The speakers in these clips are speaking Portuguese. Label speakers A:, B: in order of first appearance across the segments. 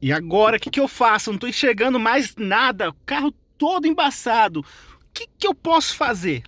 A: E agora, o que, que eu faço? Não tô enxergando mais nada, o carro todo embaçado. O que, que eu posso fazer?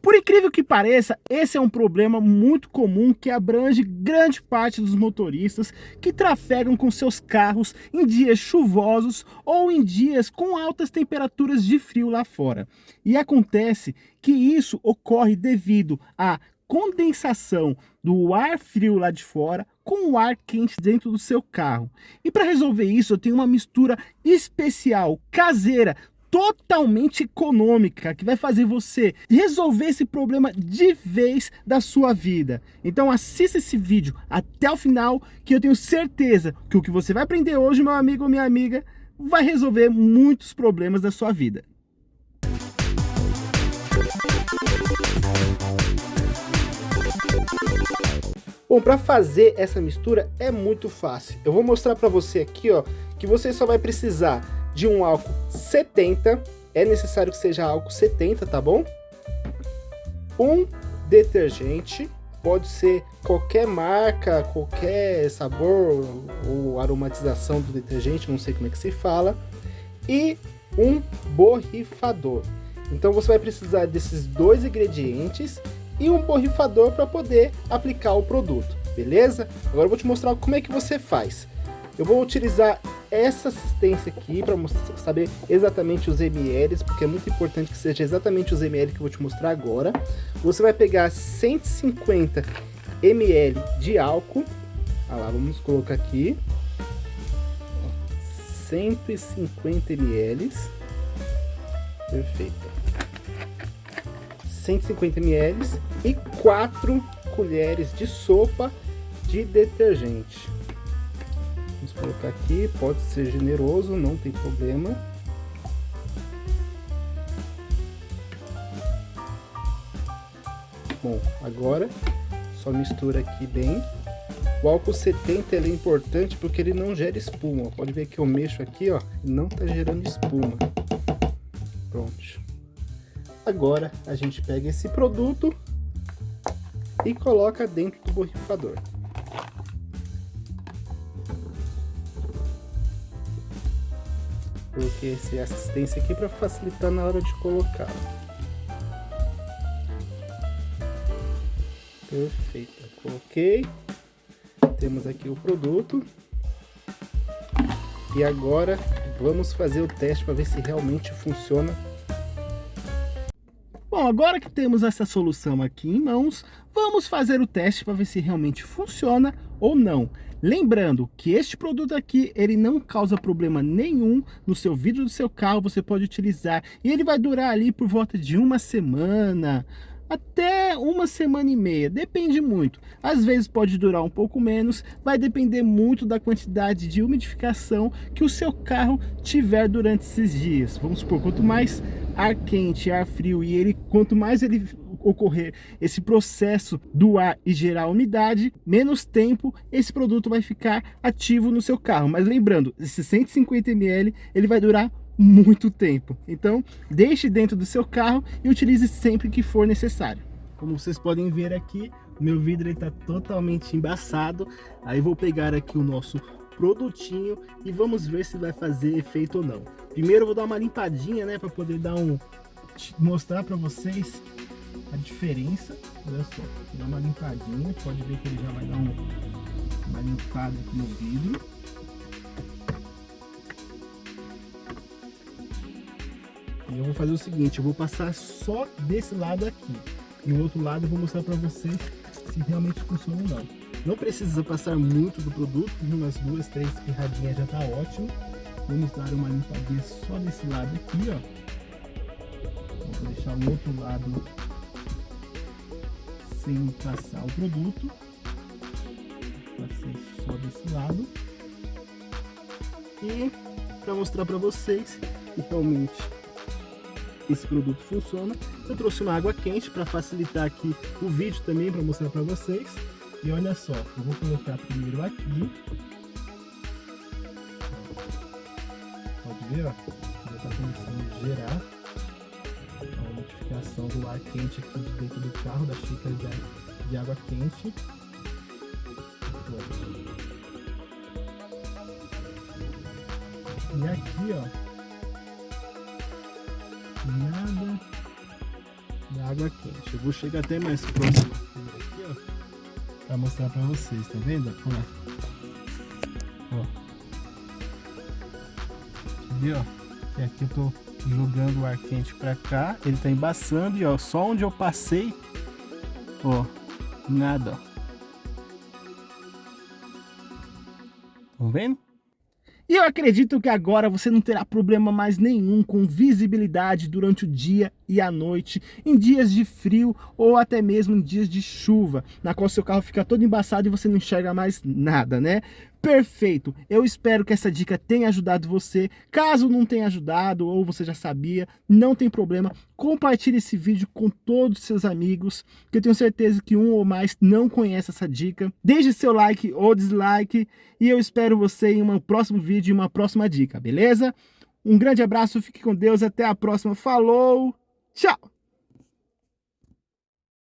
A: Por incrível que pareça, esse é um problema muito comum que abrange grande parte dos motoristas que trafegam com seus carros em dias chuvosos ou em dias com altas temperaturas de frio lá fora. E acontece que isso ocorre devido à condensação do ar frio lá de fora com o ar quente dentro do seu carro. E para resolver isso, eu tenho uma mistura especial, caseira, totalmente econômica, que vai fazer você resolver esse problema de vez da sua vida. Então assista esse vídeo até o final, que eu tenho certeza que o que você vai aprender hoje, meu amigo ou minha amiga, vai resolver muitos problemas da sua vida. Bom, para fazer essa mistura é muito fácil. Eu vou mostrar para você aqui, ó, que você só vai precisar de um álcool 70, é necessário que seja álcool 70, tá bom? Um detergente, pode ser qualquer marca, qualquer sabor ou aromatização do detergente, não sei como é que se fala, e um borrifador. Então você vai precisar desses dois ingredientes e um borrifador para poder aplicar o produto, beleza? Agora eu vou te mostrar como é que você faz. Eu vou utilizar essa assistência aqui para saber exatamente os ml, porque é muito importante que seja exatamente os ml que eu vou te mostrar agora. Você vai pegar 150 ml de álcool, ah lá, vamos colocar aqui, 150 ml, perfeito. 150 ml e 4 colheres de sopa de detergente. Vamos colocar aqui, pode ser generoso, não tem problema. Bom, agora só mistura aqui bem. O álcool 70 é importante porque ele não gera espuma. Pode ver que eu mexo aqui, ó, não está gerando espuma. Pronto. Agora a gente pega esse produto e coloca dentro do borrifador. Coloquei essa assistência aqui para facilitar na hora de colocar. Perfeito, coloquei. Temos aqui o produto. E agora vamos fazer o teste para ver se realmente funciona Bom, agora que temos essa solução aqui em mãos, vamos fazer o teste para ver se realmente funciona ou não. Lembrando que este produto aqui, ele não causa problema nenhum no seu vidro do seu carro, você pode utilizar e ele vai durar ali por volta de uma semana, até uma semana e meia, depende muito. Às vezes pode durar um pouco menos, vai depender muito da quantidade de umidificação que o seu carro tiver durante esses dias. Vamos supor, quanto mais ar quente, ar frio e ele, quanto mais ele ocorrer esse processo do ar e gerar umidade, menos tempo esse produto vai ficar ativo no seu carro. Mas lembrando, esse 150 ml ele vai durar muito tempo. Então, deixe dentro do seu carro e utilize sempre que for necessário. Como vocês podem ver aqui, meu vidro está totalmente embaçado. Aí vou pegar aqui o nosso produtinho e vamos ver se vai fazer efeito ou não. Primeiro eu vou dar uma limpadinha, né, para poder dar um mostrar para vocês a diferença. Olha só, dá uma limpadinha, pode ver que ele já vai dar um, uma limpada aqui no vidro. E eu vou fazer o seguinte, eu vou passar só desse lado aqui. E o outro lado eu vou mostrar para vocês se realmente funciona ou não. Não precisa passar muito do produto, umas duas, três pirradinhas já tá ótimo. Vamos dar uma limpadinha só desse lado aqui, ó. Vou deixar o outro lado sem passar o produto. Passei só desse lado. E para mostrar para vocês que realmente esse produto funciona. Eu trouxe uma água quente para facilitar aqui o vídeo também, para mostrar para vocês. E olha só, eu vou colocar primeiro aqui. Pode ver, ó, já está começando a gerar a modificação do ar quente aqui de dentro do carro, da xícara de, água quente. E aqui, ó, nada de água quente. Eu vou chegar até mais próximo pra mostrar pra vocês, tá vendo? Ó. Ó. E aqui eu tô jogando o ar quente pra cá, ele tá embaçando e ó, só onde eu passei, ó, nada, ó. Estão vendo? E eu acredito que agora você não terá problema mais nenhum com visibilidade durante o dia e a noite, em dias de frio ou até mesmo em dias de chuva, na qual seu carro fica todo embaçado e você não enxerga mais nada, né? Perfeito! Eu espero que essa dica tenha ajudado você. Caso não tenha ajudado ou você já sabia, não tem problema. Compartilhe esse vídeo com todos os seus amigos, que eu tenho certeza que um ou mais não conhece essa dica. Deixe seu like ou dislike e eu espero você em um próximo vídeo e uma próxima dica, beleza? Um grande abraço, fique com Deus, até a próxima. Falou, tchau!